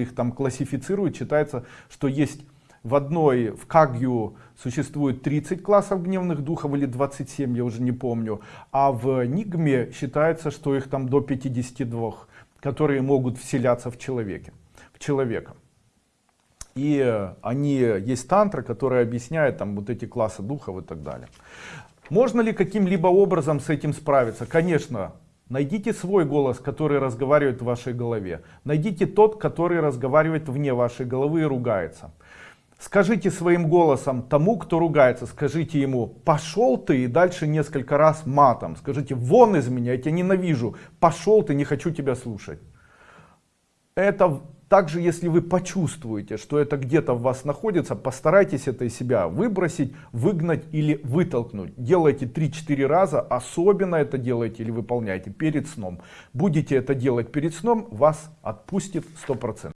их там классифицируют, считается, что есть в одной, в Кагью существует 30 классов гневных духов или 27, я уже не помню, а в Нигме считается, что их там до 52, которые могут вселяться в человеке, в человека. И они, есть тантра, которая объясняет там вот эти классы духов и так далее. Можно ли каким-либо образом с этим справиться? Конечно, Найдите свой голос, который разговаривает в вашей голове. Найдите тот, который разговаривает вне вашей головы и ругается. Скажите своим голосом тому, кто ругается, скажите ему, пошел ты, и дальше несколько раз матом. Скажите, вон из меня, я тебя ненавижу, пошел ты, не хочу тебя слушать. Это также, если вы почувствуете, что это где-то в вас находится, постарайтесь это из себя выбросить, выгнать или вытолкнуть. Делайте 3-4 раза, особенно это делайте или выполняйте перед сном. Будете это делать перед сном, вас отпустит 100%.